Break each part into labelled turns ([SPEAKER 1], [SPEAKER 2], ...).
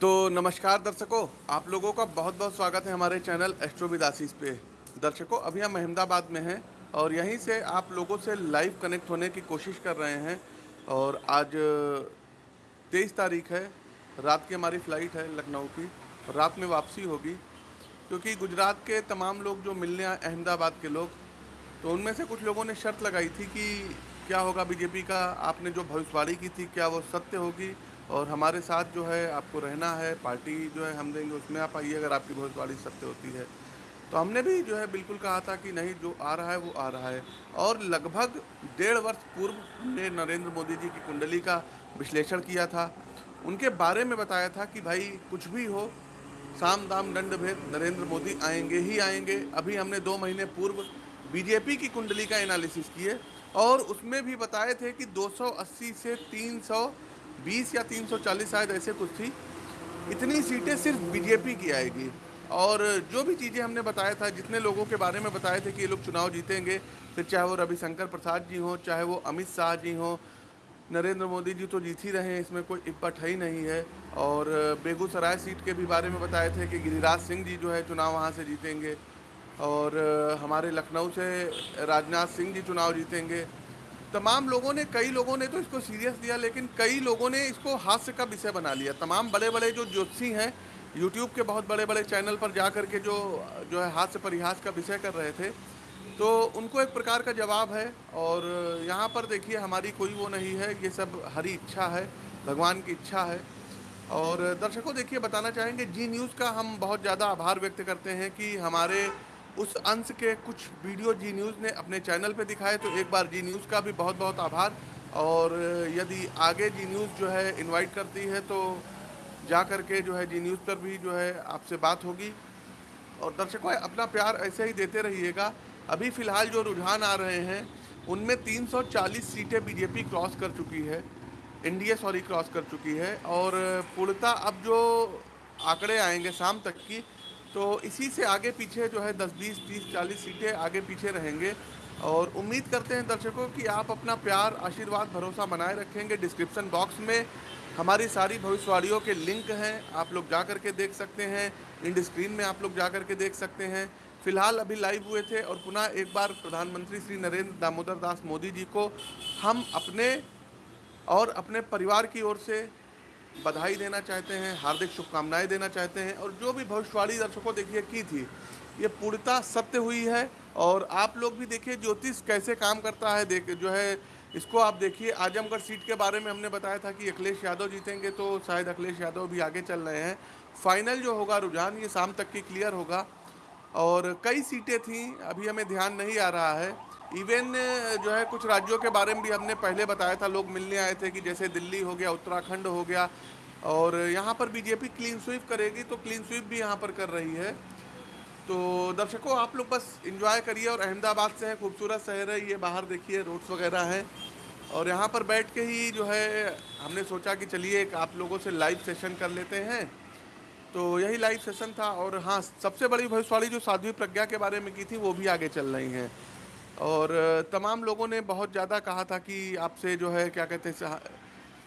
[SPEAKER 1] तो नमस्कार दर्शकों, आप लोगों का बहुत बहुत स्वागत है हमारे चैनल एस्ट्रो विदासीस पे। दर्शकों, अभी हम अहमदाबाद में हैं और यहीं से आप लोगों से लाइव कनेक्ट होने की कोशिश कर रहे हैं और आज तेईस तारीख है, रात की हमारी फ़्लाइट है लखनऊ की, रात में वापसी होगी, क्योंकि गुजरात के तमाम लोग जो मिलने आए, अहमदाबाद के लोग तो उनमें से कुछ लोगों ने शर्त लगाई थी कि क्या होगा, बीजेपी का आपने जो भविष्यवाणी की थी, क्या वो सत्य होगी और हमारे साथ जो है आपको रहना है, पार्टी जो है हम देंगे, उसमें आप आइए अगर आपकी भविष्यवाणी सत्य होती है। तो हमने भी जो है बिल्कुल कहा था कि नहीं, जो आ रहा है, वो आ रहा है। और लगभग डेढ़ वर्ष पूर्व हमने नरेंद्र मोदी जी की कुंडली का विश्लेषण किया था। उनके बारे में बताया था कि भाई, कुछ भी हो, साम दाम दंड भेद, नरेंद्र मोदी आएँगे ही आएँगे। अभी हमने दो महीने पूर्व बीजेपी की कुंडली का एनालिसिस किए और उसमें भी बताए थे कि 280 से 320 या 340 शायद ऐसे कुछ थी। इतनी सीटें सिर्फ़ बीजेपी की आएगी। और जो भी चीज़ें हमने बताया था, जितने लोगों के बारे में बताए थे कि ये लोग चुनाव जीतेंगे, फिर चाहे वो रविशंकर प्रसाद जी हों, चाहे वो अमित शाह जी हों, नरेंद्र मोदी जी तो जीत ही रहे हैं, इसमें कोई इपट ही नहीं है। और बेगूसराय सीट के भी बारे में बताए थे कि गिरिराज सिंह जी जो है चुनाव वहाँ से जीतेंगे। और हमारे लखनऊ से राजनाथ सिंह जी चुनाव जीतेंगे। तमाम लोगों ने, कई लोगों ने तो इसको सीरियस लिया लेकिन कई लोगों ने इसको हास्य का विषय बना लिया। तमाम बड़े बड़े जो ज्योतिषी हैं यूट्यूब के बहुत बड़े बड़े चैनल पर जा कर के जो जो है हास्य परिहास का विषय कर रहे थे तो उनको एक प्रकार का जवाब है, और यहाँ पर देखिए, हमारी कोई वो नहीं है, ये सब हरी इच्छा है, भगवान की इच्छा है। और दर्शकों, देखिए, बताना चाहेंगे जी न्यूज़ का हम बहुत ज़्यादा आभार व्यक्त करते हैं कि हमारे उस अंश के कुछ वीडियो जी न्यूज़ ने अपने चैनल पे दिखाए तो एक बार जी न्यूज़ का भी बहुत बहुत आभार। और यदि आगे जी न्यूज़ जो है इनवाइट करती है तो जा कर के जो है जी न्यूज़ पर भी जो है आपसे बात होगी। और दर्शकों, अपना प्यार ऐसे ही देते रहिएगा। अभी फ़िलहाल जो रुझान आ रहे हैं, उनमें 340 सीटें बीजेपी क्रॉस कर चुकी है। एनडीए सॉरी क्रॉस कर चुकी है। और पूर्णता अब जो आंकड़े आएँगे शाम तक की तो इसी से आगे पीछे जो है दस, बीस, तीस, चालीस सीटें आगे पीछे रहेंगे। और उम्मीद करते हैं दर्शकों कि आप अपना प्यार, आशीर्वाद, भरोसा बनाए रखेंगे। डिस्क्रिप्शन बॉक्स में हमारी सारी भविष्यवाणियों के लिंक हैं। आप लोग जा कर के देख सकते हैं। इंड स्क्रीन में आप लोग जा कर के देख सकते हैं। फ़िलहाल अभी लाइव हुए थे और पुनः एक बार प्रधानमंत्री श्री नरेंद्र दामोदर दास मोदी जी को हम अपने और अपने परिवार की ओर से बधाई देना चाहते हैं, हार्दिक शुभकामनाएँ देना चाहते हैं और जो भी भविष्यवाणी दर्शकों देखिए की थी, ये पूर्णता सत्य हुई है और आप लोग भी देखिए ज्योतिष कैसे काम करता है, देख जो है, इसको आप देखिए। आजमगढ़ सीट के बारे में हमने बताया था कि अखिलेश यादव जीतेंगे तो शायद अखिलेश यादव भी आगे चल रहे हैं। फाइनल जो होगा रुझान, ये शाम तक की क्लियर होगा और कई सीटें थीं, अभी हमें ध्यान नहीं आ रहा है। इवन जो है, कुछ राज्यों के बारे में भी हमने पहले बताया था, लोग मिलने आए थे कि जैसे दिल्ली हो गया, उत्तराखंड हो गया, और यहाँ पर बीजेपी क्लीन स्वीप करेगी तो क्लीन स्वीप भी यहाँ पर कर रही है। तो दर्शकों, आप लोग बस इंजॉय करिए और अहमदाबाद से है, खूबसूरत शहर है, ये बाहर देखिए रोड्स वगैरह हैं। और यहाँ पर बैठ के ही जो है, हमने सोचा कि चलिए एक आप लोगों से लाइव सेशन कर लेते हैं। तो यही लाइव सेशन था, और हाँ सबसे बड़ी भविष्यवाणी जो साध्वी प्रज्ञा के बारे में की थी, वो भी आगे चल रही हैं। और तमाम लोगों ने बहुत ज़्यादा कहा था कि आपसे जो है, क्या कहते हैं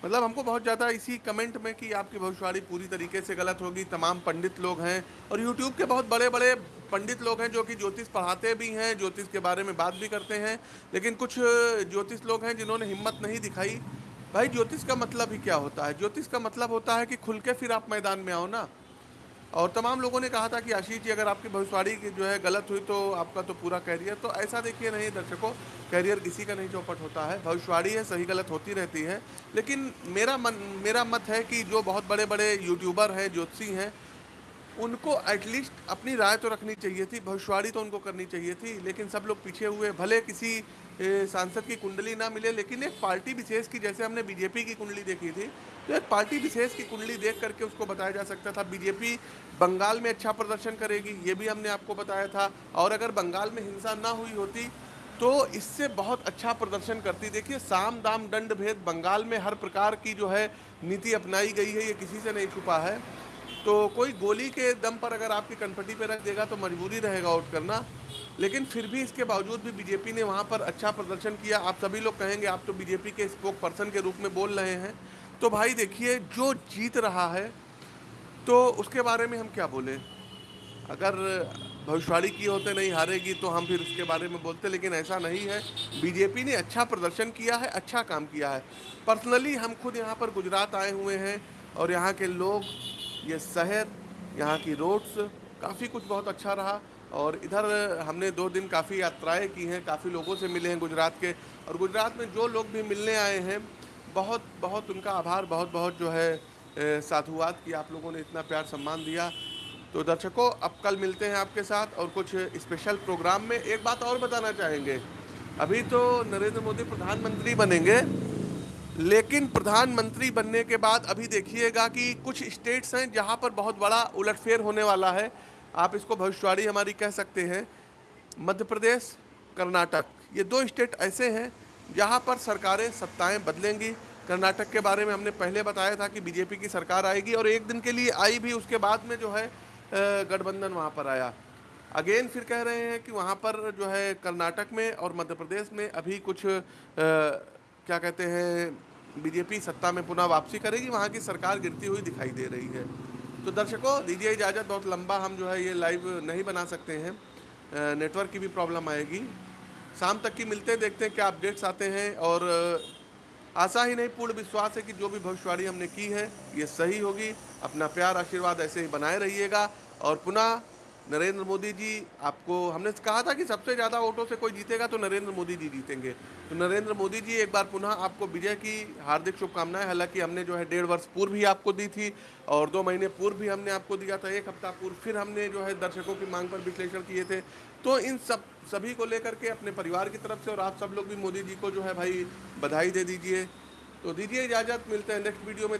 [SPEAKER 1] मतलब हमको बहुत ज़्यादा इसी कमेंट में कि आपकी भविष्यवाणी पूरी तरीके से गलत होगी। तमाम पंडित लोग हैं और यूट्यूब के बहुत बड़े बड़े पंडित लोग हैं जो कि ज्योतिष पढ़ाते भी हैं, ज्योतिष के बारे में बात भी करते हैं, लेकिन कुछ ज्योतिष लोग हैं जिन्होंने हिम्मत नहीं दिखाई। भाई, ज्योतिष का मतलब ही क्या होता है? ज्योतिष का मतलब होता है कि खुल के फिर आप मैदान में आओ ना। और तमाम लोगों ने कहा था कि आशीष जी, अगर आपकी भविष्यवाणी जो है गलत हुई तो आपका तो पूरा कैरियर तो ऐसा देखिए नहीं, दर्शकों कैरियर किसी का नहीं चौपट होता है। भविष्यवाणी है, सही गलत होती रहती है। लेकिन मेरा मन, मेरा मत है कि जो बहुत बड़े बड़े यूट्यूबर हैं, ज्योतिषी हैं उनको एटलीस्ट अपनी राय तो रखनी चाहिए थी, भविष्यवाणी तो उनको करनी चाहिए थी, लेकिन सब लोग पीछे हुए, भले किसी सांसद की कुंडली ना मिले, लेकिन एक पार्टी विशेष की, जैसे हमने बीजेपी की कुंडली देखी थी तो एक पार्टी विशेष की कुंडली देख करके उसको बताया जा सकता था। बीजेपी बंगाल में अच्छा प्रदर्शन करेगी, ये भी हमने आपको बताया था, और अगर बंगाल में हिंसा ना हुई होती तो इससे बहुत अच्छा प्रदर्शन करती। देखिए, साम दाम दंड भेद बंगाल में हर प्रकार की जो है नीति अपनाई गई है, ये किसी से नहीं छुपा है। तो कोई गोली के दम पर अगर आपकी कनपट्टी पे रख देगा तो मजबूरी रहेगा आउट करना। लेकिन फिर भी इसके बावजूद भी बीजेपी ने वहाँ पर अच्छा प्रदर्शन किया। आप सभी लोग कहेंगे, आप तो बीजेपी के स्पोक पर्सन के रूप में बोल रहे हैं। तो भाई देखिए, जो जीत रहा है तो उसके बारे में हम क्या बोलें? अगर भविष्यवाणी की होते नहीं हारेगी तो हम फिर उसके बारे में बोलते लेकिन ऐसा नहीं है। बीजेपी ने अच्छा प्रदर्शन किया है अच्छा काम किया है। पर्सनली हम खुद यहाँ पर गुजरात आए हुए हैं और यहाँ के लोग ये शहर, यहाँ की रोड्स, काफ़ी कुछ बहुत अच्छा रहा और इधर हमने दो दिन काफ़ी यात्राएँ की हैं, काफ़ी लोगों से मिले हैं गुजरात के और गुजरात में जो लोग भी मिलने आए हैं, बहुत बहुत उनका आभार बहुत बहुत जो है साधुवाद कि आप लोगों ने इतना प्यार सम्मान दिया। तो दर्शकों, अब कल मिलते हैं आपके साथ और कुछ स्पेशल प्रोग्राम में एक बात और बताना चाहेंगे। अभी तो नरेंद्र मोदी प्रधानमंत्री बनेंगे लेकिन प्रधानमंत्री बनने के बाद अभी देखिएगा कि कुछ स्टेट्स हैं जहाँ पर बहुत बड़ा उलटफेर होने वाला है। आप इसको भविष्यवाणी हमारी कह सकते हैं। मध्य प्रदेश कर्नाटक ये दो स्टेट ऐसे हैं जहाँ पर सरकारें सत्ताएँ बदलेंगी। कर्नाटक के बारे में हमने पहले बताया था कि बीजेपी की सरकार आएगी और एक दिन के लिए आई भी उसके बाद में जो है गठबंधन वहाँ पर आया। अगेन फिर कह रहे हैं कि वहाँ पर जो है कर्नाटक में और मध्य प्रदेश में अभी कुछ आ, क्या कहते हैं, बीजेपी सत्ता में पुनः वापसी करेगी? वहाँ की सरकार गिरती हुई दिखाई दे रही है। तो दर्शकों, दीजिए इजाज़त, बहुत लंबा हम जो है ये लाइव नहीं बना सकते हैं। नेटवर्क की भी प्रॉब्लम आएगी। शाम तक की मिलते, देखते हैं क्या अपडेट्स आते हैं और आशा ही नहीं, पूर्ण विश्वास है कि जो भी भविष्यवाणी हमने की है, ये सही होगी। अपना प्यार, आशीर्वाद ऐसे ही बनाए रहिएगा और पुनः नरेंद्र मोदी जी, आपको, हमने कहा था कि सबसे ज़्यादा वोटों से कोई जीतेगा तो नरेंद्र मोदी जी जीतेंगे। तो नरेंद्र मोदी जी, एक बार पुनः आपको विजय की हार्दिक शुभकामनाएँ। हालाँकि हमने जो है डेढ़ वर्ष पूर्व भी आपको दी थी और दो महीने पूर्व भी हमने आपको दिया था, एक हफ़्ता पूर्व फिर हमने जो है दर्शकों की मांग पर विश्लेषण किए थे। तो इन सब, सभी को लेकर के अपने परिवार की तरफ़ से और आप सब लोग भी मोदी जी को जो है भाई बधाई दे दीजिए। तो दीजिए इजाज़त, मिलते हैं नेक्स्ट वीडियो में।